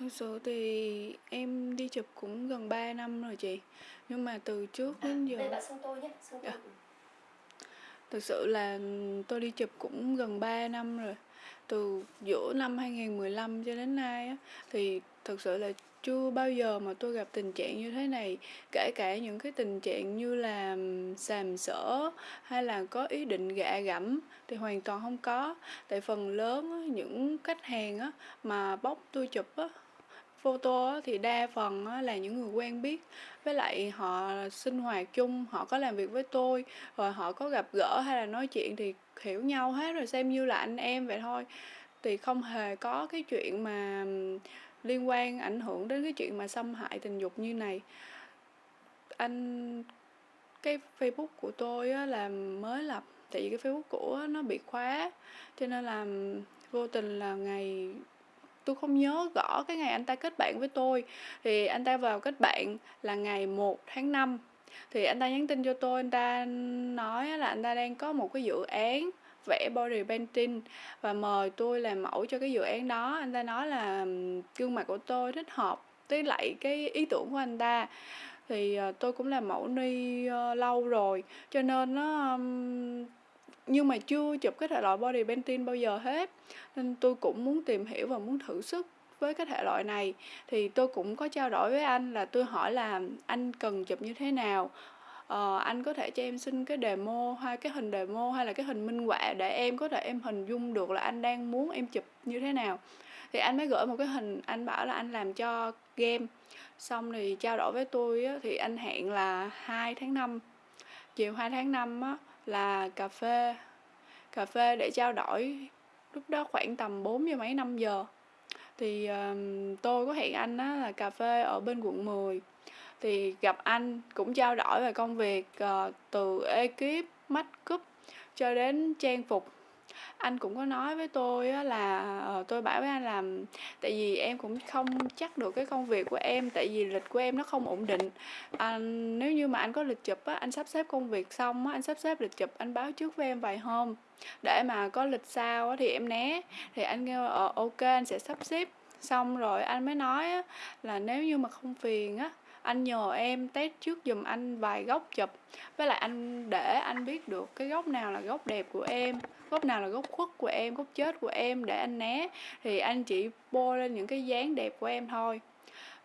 Thực sự thì em đi chụp cũng gần 3 năm rồi chị. Nhưng mà từ trước À, đến đây giờ bạn xưng tôi nhé, xưng tôi. Dạ. Thực sự là tôi đi chụp cũng gần 3 năm rồi. Từ giữa năm 2015 cho đến nay á, thì thực sự là chưa bao giờ mà tôi gặp tình trạng như thế này. Kể cả những cái tình trạng như là sàm sỡ hay là có ý định gạ gẫm thì hoàn toàn không có. Tại phần lớn những khách hàng á, mà bóc tôi chụp á, photo thì đa phần là những người quen biết. Với lại họ sinh hoạt chung, họ có làm việc với tôi, rồi họ có gặp gỡ hay là nói chuyện thì hiểu nhau hết rồi, xem như là anh em vậy thôi. Thì không hề có cái chuyện mà liên quan ảnh hưởng đến cái chuyện mà xâm hại tình dục như này. Anh cái Facebook của tôi á, là mới lập, tại vì cái Facebook của nó bị khóa, cho nên là vô tình là ngày tôi không nhớ rõ cái ngày anh ta kết bạn với tôi. Thì anh ta vào kết bạn là ngày 1 tháng 5. Thì anh ta nhắn tin cho tôi, anh ta nói là anh ta đang có một cái dự án vẽ body painting và mời tôi làm mẫu cho cái dự án đó. Anh ta nói là gương mặt của tôi thích hợp với lại cái ý tưởng của anh ta. Thì ờ, tôi cũng làm mẫu ni ờ, lâu rồi, cho nên nó nhưng mà chưa chụp cái thể loại body painting bao giờ hết. Nên tôi cũng muốn tìm hiểu và muốn thử sức với cái thể loại này. Thì tôi cũng có trao đổi với anh là tôi hỏi là anh cần chụp như thế nào. Ờ, anh có thể cho em xin cái demo hay cái hình demo hay là cái hình minh họa để em có thể em hình dung được là anh đang muốn em chụp như thế nào. Thì anh mới gửi một cái hình, anh bảo là anh làm cho game. Xong thì trao đổi với tôi á, thì anh hẹn là 2 tháng 5. Chiều 2 tháng 5 á, là cà phê. Cà phê để trao đổi lúc đó khoảng tầm 4 giờ mấy 5 giờ. Thì um, tôi có hẹn anh á là cà phê ở bên quận 10 thì gặp anh cũng trao đổi về công việc uh, từ ekip make up cho đến trang phục anh cũng có nói với tôi á là ờ, tôi bảo với anh là, tại vì em cũng không chắc được cái công việc của em, tại vì lịch của em nó không ổn định. Anh, nếu như mà anh có lịch chụp á, anh sắp xếp công việc xong á, anh sắp xếp lịch chụp, anh báo trước với em vài hôm. Để mà có lịch sau á thì em né. Thì anh kêu ờ ok, anh sẽ sắp xếp. Xong rồi anh mới nói á là nếu như mà không phiền á, anh nhờ em test trước giùm anh vài góc chụp. Với lại anh để anh biết được cái góc nào là góc đẹp của em góc nào là góc khuất của em góc chết của em để anh né. Thì anh chỉ bôi lên những cái dáng đẹp của em thôi.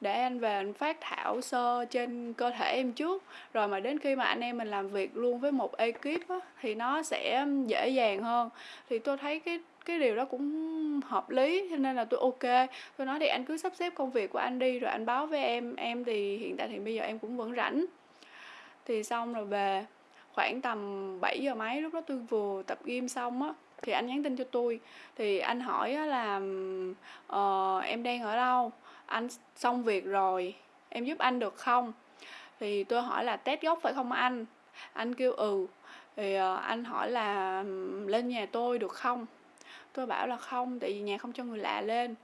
Để anh về anh phát thảo sơ trên cơ thể em trước. Rồi mà đến khi mà anh em mình làm việc luôn với một ekip á, thì nó sẽ dễ dàng hơn. Thì tôi thấy cái cái điều đó cũng hợp lý cho nên là tôi ok. Tôi nói thì anh cứ sắp xếp công việc của anh đi rồi anh báo với em. Em thì hiện tại thì bây giờ em cũng vẫn rảnh. Thì xong rồi về khoảng tầm 7 giờ mấy lúc đó tôi vừa tập gym xong á thì anh nhắn tin cho tôi. Thì anh hỏi á là uh, em đang ở đâu? Anh xong việc rồi em giúp anh được không? Thì tôi hỏi là test gốc phải không anh? Anh kêu ừ. Thì uh, anh hỏi là lên nhà tôi được không? Tôi bảo là không tại vì nhà không cho người lạ lên.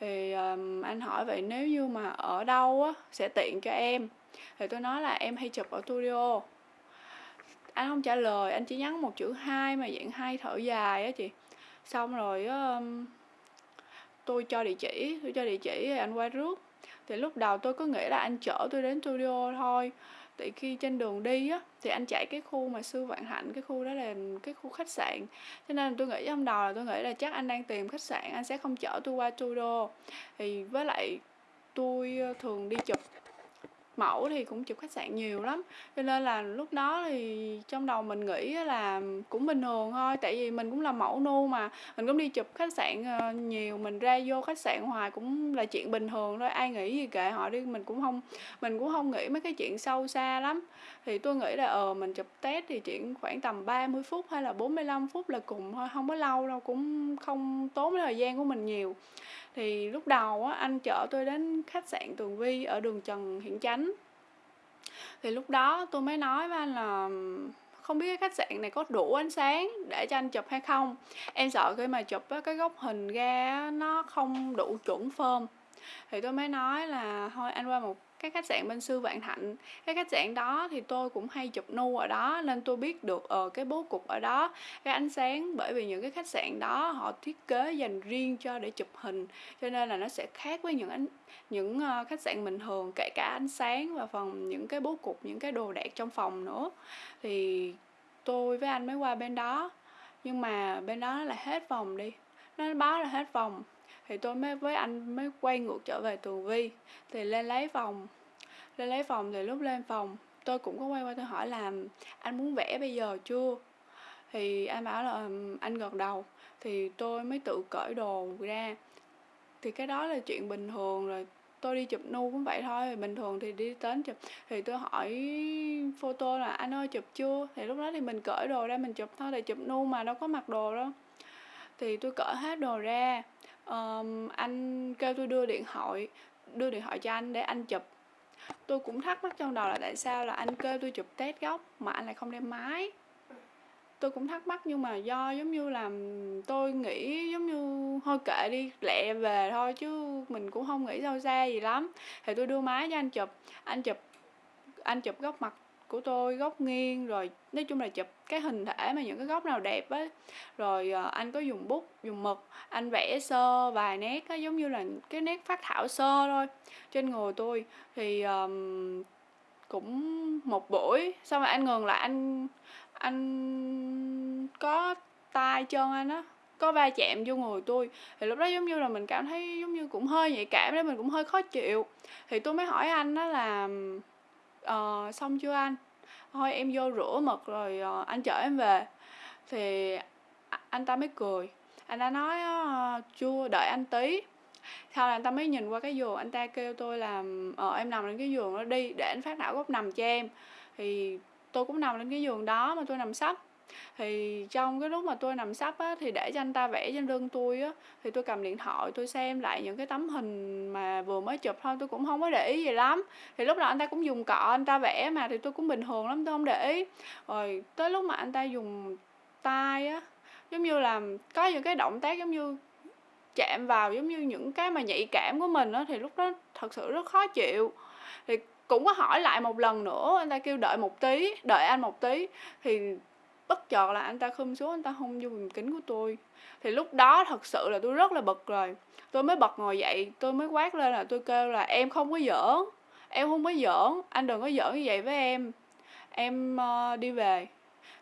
Thì um, anh hỏi vậy nếu như mà ở đâu á sẽ tiện cho em? Thì tôi nói là em hay chụp ở studio anh không trả lời anh chỉ nhắn một chữ hai mà dạng hai thở dài á chị. Xong rồi um, tôi cho địa chỉ tôi cho địa chỉ anh qua rước thì lúc đầu tôi có nghĩ là anh chở tôi đến studio thôi. Tại khi trên đường đi á thì anh chạy cái khu mà sư vạn hạnh cái khu đó là cái khu khách sạn. Cho nên tôi nghĩ trong đầu là tôi nghĩ là chắc anh đang tìm khách sạn anh sẽ không chở tôi qua studio. Thì với lại tôi ờ, thường đi chụp mẫu thì cũng chụp khách sạn nhiều lắm. Cho nên là lúc đó thì trong đầu mình nghĩ là cũng bình thường thôi, tại vì mình cũng là mẫu nu mà. Mình cũng đi chụp khách sạn ờ, nhiều, mình ra vô khách sạn hoài cũng là chuyện bình thường thôi. Ai nghĩ gì kệ họ đi, mình cũng không, mình cũng không nghĩ mấy cái chuyện sâu xa lắm thì tôi nghĩ là ờ mình chụp test thì chỉ khoảng tầm 30 phút hay là 45 phút là cùng thôi không có lâu đâu cũng không tốn thời gian của mình nhiều. Thì lúc đầu á anh chở tôi đến khách sạn Tường Vi ở đường Trần Hiển Chánh. Thì lúc đó tôi mới nói với anh là không biết cái khách sạn này có đủ ánh sáng để cho anh chụp hay không? Em sợ khi mà chụp á, cái góc hình ra nó không đủ chuẩn phơm thì tôi mới nói là thôi anh qua một cái khách sạn bên Sư Vạn Thạnh. Cái khách sạn đó thì tôi cũng hay chụp nu ở đó nên tôi biết được ở cái bố cục ở đó. Cái ánh sáng bởi vì những cái khách sạn đó họ thiết kế dành riêng cho để chụp hình cho nên là nó sẽ khác với những ánh những uh, khách sạn bình thường kể cả ánh sáng và phần những cái bố cục những cái đồ đạc trong phòng nữa. Thì tôi với anh mới qua bên đó nhưng mà bên đó là hết phòng đi nó báo là hết phòng thì tôi mới, với anh mới quay ngược trở về tường vi. Thì lên lấy phòng. Lên lấy phòng, thì lúc lên phòng, tôi cũng có quay qua, tôi hỏi là, anh muốn vẽ bây giờ chưa? Thì anh bảo là anh gật đầu. Thì tôi mới tự cởi đồ ra. Thì cái đó là chuyện bình thường, rồi tôi đi chụp nu cũng vậy thôi, bình thường thì đi đến chụp. Thì tôi hỏi photo là, anh ơi, chụp chưa? Thì lúc đó thì mình cởi đồ ra mình chụp thôi để chụp nu mà đâu có mặc đồ đâu. Thì tôi cởi hết đồ ra um, anh kêu tôi đưa điện thoại đưa điện thoại cho anh để anh chụp. Tôi cũng thắc mắc trong đầu là tại sao là anh kêu tôi chụp test góc mà anh lại không đem máy? Tôi cũng thắc mắc nhưng mà do giống như là tôi nghĩ giống như thôi kệ đi lẹ về thôi chứ mình cũng không nghĩ sâu xa gì lắm. Thì tôi đưa máy cho anh chụp anh chụp anh chụp góc mặt của tôi góc nghiêng rồi nói chung là chụp cái hình thể mà những cái góc nào đẹp á. Rồi uh, anh có dùng bút dùng mực anh vẽ sơ vài nét á giống như là cái nét phát thảo sơ thôi. Trên người tôi thì um, cũng một buổi xong rồi anh ngừng lại anh anh có tay chân anh á có va chạm vô người tôi. Thì lúc đó giống như là mình cảm thấy giống như cũng hơi nhạy cảm đấy mình cũng hơi khó chịu. Thì tôi mới hỏi anh đó là uh, xong chưa anh? Thôi em vô rửa mực rồi uh, anh chở em về. Thì anh ta mới cười. Anh ta nói uh, chưa đợi anh tí. Sau là anh ta mới nhìn qua cái giường anh ta kêu tôi là ờ em nằm lên cái giường đó đi để anh phát não góc nằm cho em. Thì tôi cũng nằm lên cái giường đó mà tôi nằm sấp thì trong cái lúc mà tôi nằm sắp á, thì để cho anh ta vẽ trên lưng tôi á, thì tôi cầm điện thoại, tôi xem lại những cái tấm hình mà vừa mới chụp thôi, tôi cũng không có để ý gì lắm. Thì lúc đó anh ta cũng dùng cọ anh ta vẽ mà, thì tôi cũng bình thường lắm, tôi không để ý. Rồi tới lúc mà anh ta dùng tay á, giống như là có những cái động tác giống như chạm vào giống như những cái mà nhạy cảm của mình á, thì lúc đó thật sự rất khó chịu. Thì cũng có hỏi lại một lần nữa, anh ta kêu đợi một tí, đợi anh một tí. Thì bất chợt là anh ta khum xuống anh ta hôn vô vùng kính của tôi. Thì lúc đó thật sự là tôi rất là bực rồi. Tôi mới bật ngồi dậy tôi mới quát lên là tôi kêu là em không có giỡn em không có giỡn anh đừng có giỡn như vậy với em. Em uh, đi về.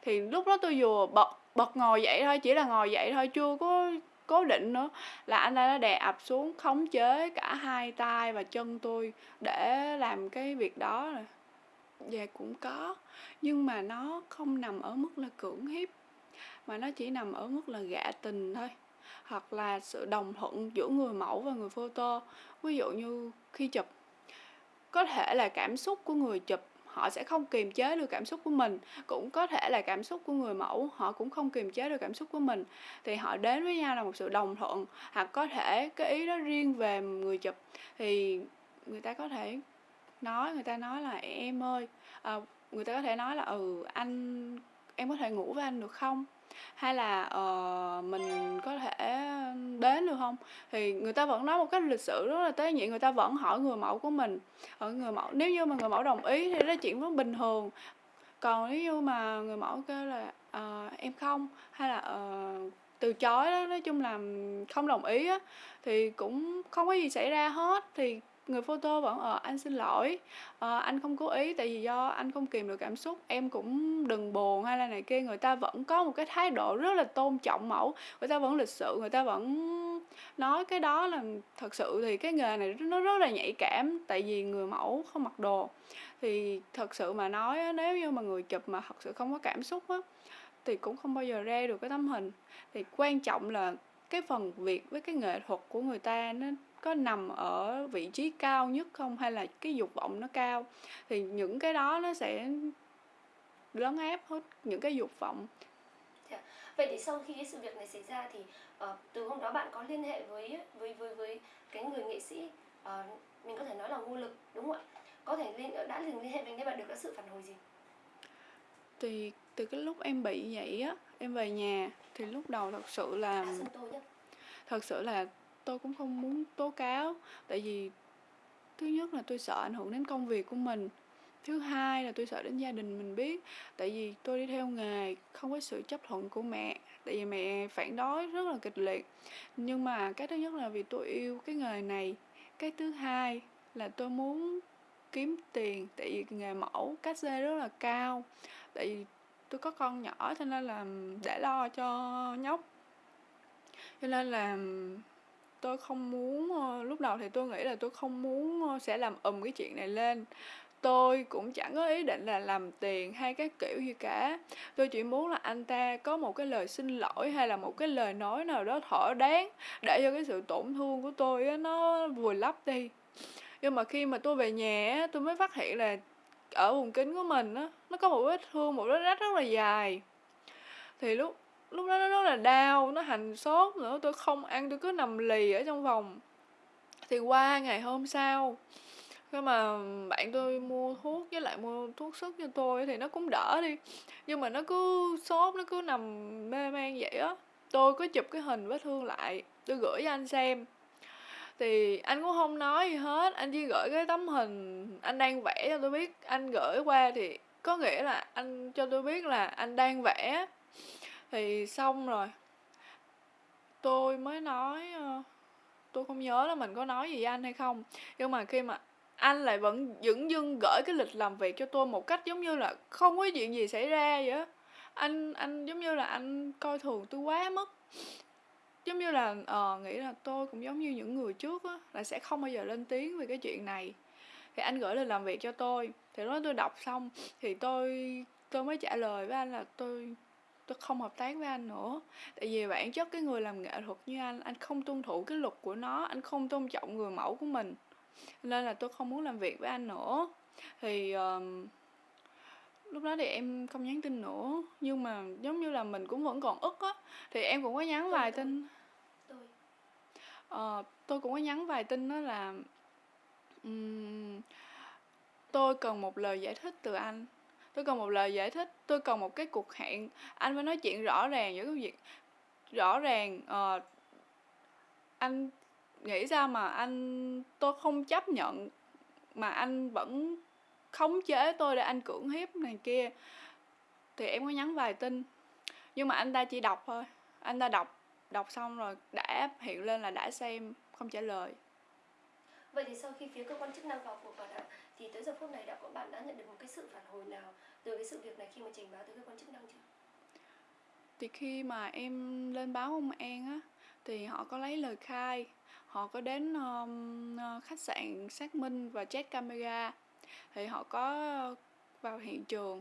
Thì lúc đó tôi vừa bật bật ngồi dậy thôi chỉ là ngồi dậy thôi chưa có cố định nữa là anh ta đã đè ập xuống khống chế cả hai tay và chân tôi để làm cái việc đó rồi dạ cũng có. Nhưng mà nó không nằm ở mức là cưỡng hiếp, mà nó chỉ nằm ở mức là gạ tình thôi. Hoặc là sự đồng thuận giữa người mẫu và người photo. Ví dụ như khi chụp, có thể là cảm xúc của người chụp, họ sẽ không kiềm chế được cảm xúc của mình. Cũng có thể là cảm xúc của người mẫu, họ cũng không kiềm chế được cảm xúc của mình. Thì họ đến với nhau là một sự đồng thuận. Hoặc có thể cái ý đó riêng về người chụp, thì người ta có thể nói người ta nói là em ơi à, người ta có thể nói là ừ anh em có thể ngủ với anh được không? Hay là uh, mình có thể đến được không? Thì người ta vẫn nói một cách lịch sự rất là tế nhị người ta vẫn hỏi người mẫu của mình ở người mẫu. Nếu như mà người mẫu đồng ý thì đó chuyện vẫn bình thường. Còn nếu như mà người mẫu kêu là uh, em không hay là uh, từ chối đó nói chung là không đồng ý á thì cũng không có gì xảy ra hết. Thì người photo vẫn ờ anh xin lỗi ờ, anh không cố ý tại vì do anh không kìm được cảm xúc em cũng đừng buồn hay là này kia. Người ta vẫn có một cái thái độ rất là tôn trọng mẫu người ta vẫn lịch sự người ta vẫn nói cái đó là thật sự thì cái nghề này nó rất là nhạy cảm tại vì người mẫu không mặc đồ. Thì thật sự mà nói nếu như mà người chụp mà thật sự không có cảm xúc á thì cũng không bao giờ ra được cái tấm hình. Thì quan trọng là cái phần việc với cái nghệ thuật của người ta nó có nằm ở vị trí cao nhất không? Hay là cái dục vọng nó cao? Thì những cái đó nó sẽ lấn áp hết những cái dục vọng. Dạ. vậy thì sau khi cái sự việc này xảy ra thì uh, từ hôm đó bạn có liên hệ với với với với cái người nghệ sĩ uh, mình có thể nói là ngu lực đúng không ạ? Có thể liên đã liên liên hệ với anh bạn được cái sự phản hồi gì? Thì từ cái lúc em bị vậy á em về nhà thì lúc đầu thật sự là thật sự là tôi cũng không muốn tố cáo, tại vì thứ nhất là tôi sợ ảnh hưởng đến công việc của mình, thứ hai là tôi sợ đến gia đình mình biết, tại vì tôi đi theo nghề, không có sự chấp thuận của mẹ, tại vì mẹ phản đối rất là kịch liệt. Nhưng mà cái thứ nhất là vì tôi yêu cái nghề này, cái thứ hai là tôi muốn kiếm tiền, tại vì nghề mẫu cát xê rất là cao, tại vì tôi có con nhỏ cho nên là để lo cho nhóc. Cho nên là tôi không muốn ờ, lúc đầu thì tôi nghĩ là tôi không muốn ờ, sẽ làm ầm cái chuyện này lên. Tôi cũng chẳng có ý định là làm tiền hay các kiểu gì cả. Tôi chỉ muốn là anh ta có một cái lời xin lỗi hay là một cái lời nói nào đó thỏa đáng để cho cái sự tổn thương của tôi nó vùi lấp đi. Nhưng mà khi mà tôi về nhà tôi mới phát hiện là ở vùng kính của mình á, nó có một vết thương, một vết rách rất là dài. Thì lúc lúc đó nó rất là đau, nó hành sốt nữa, tôi không ăn, tôi cứ nằm lì ở trong phòng. Thì qua ngày hôm sau, khi mà bạn tôi mua thuốc với lại mua thuốc sức cho tôi thì nó cũng đỡ đi. Nhưng mà nó cứ sốt, nó cứ nằm mê man vậy á. Tôi có chụp cái hình vết thương lại, tôi gửi cho anh xem. Thì anh cũng không nói gì hết, anh chỉ gửi cái tấm hình anh đang vẽ cho tôi biết. Anh gửi qua thì có nghĩa là anh cho tôi biết là anh đang vẽ. Thì xong rồi. Tôi mới nói ờ, tôi không nhớ là mình có nói gì với anh hay không. Nhưng mà khi mà anh lại vẫn dửng dưng gửi cái lịch làm việc cho tôi một cách giống như là không có chuyện gì xảy ra vậy á. Anh anh giống như là anh coi thường tôi quá mức. Giống như là uh, nghĩ là tôi cũng giống như những người trước á là sẽ không bao giờ lên tiếng về cái chuyện này. Thì anh gửi lịch làm việc cho tôi. Thì lúc đó tôi đọc xong thì tôi tôi mới trả lời với anh là tôi tôi không hợp tác với anh nữa. Tại vì bản chất cái người làm nghệ thuật như anh, anh không tuân thủ cái luật của nó, anh không tôn trọng người mẫu của mình. Nên là tôi không muốn làm việc với anh nữa. Thì ờm, lúc đó thì em không nhắn tin nữa, nhưng mà giống như là mình cũng vẫn còn ức á, thì em cũng có nhắn Tôi, vài tôi, tin. tôi. Ờ, tôi cũng có nhắn vài tin đó là ừm, tôi cần một lời giải thích từ anh. Tôi cần một lời giải thích, tôi cần một cái cuộc hẹn, anh phải nói chuyện rõ ràng giữa cái việc rõ ràng uh, anh nghĩ sao mà anh tôi không chấp nhận mà anh vẫn khống chế tôi để anh cưỡng hiếp này kia. Thì em có nhắn vài tin. Nhưng mà anh ta chỉ đọc thôi. Anh ta đọc đọc xong rồi đã hiện lên là đã xem, không trả lời. Vậy thì sau khi phía cơ quan chức năng vào cuộc bạn ạ, thì tới giờ phút này đã có bạn đã nhận được một cái sự phản hồi nào từ cái sự việc này khi mà trình báo tới cơ quan chức năng chưa? Thì khi mà em lên báo công an á thì họ có lấy lời khai, họ có đến um, khách sạn xác minh và check camera. Thì họ có vào hiện trường.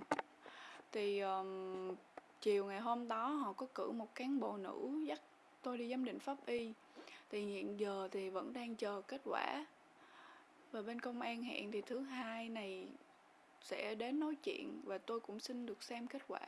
Thì um, chiều ngày hôm đó họ có cử một cán bộ nữ dắt tôi đi giám định pháp y. Thì hiện giờ thì vẫn đang chờ kết quả. Và bên công an hẹn thì thứ hai này sẽ đến nói chuyện và tôi cũng xin được xem kết quả.